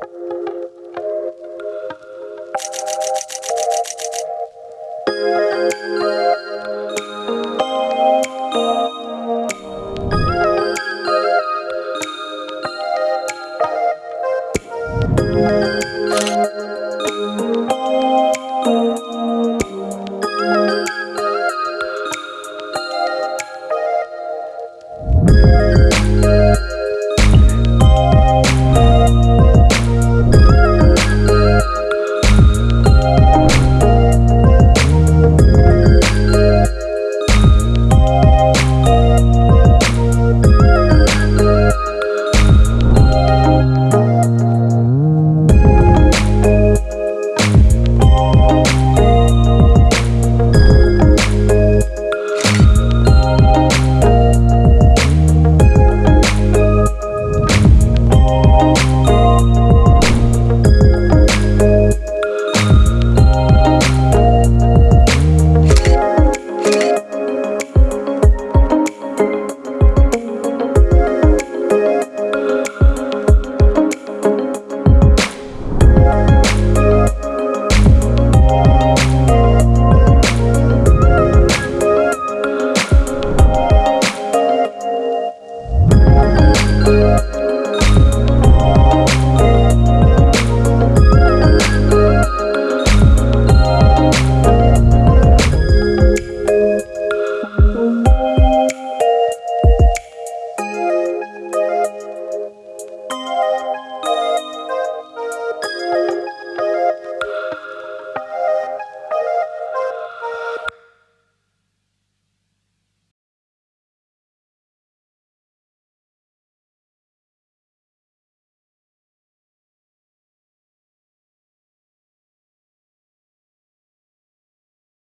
Thank you. Thank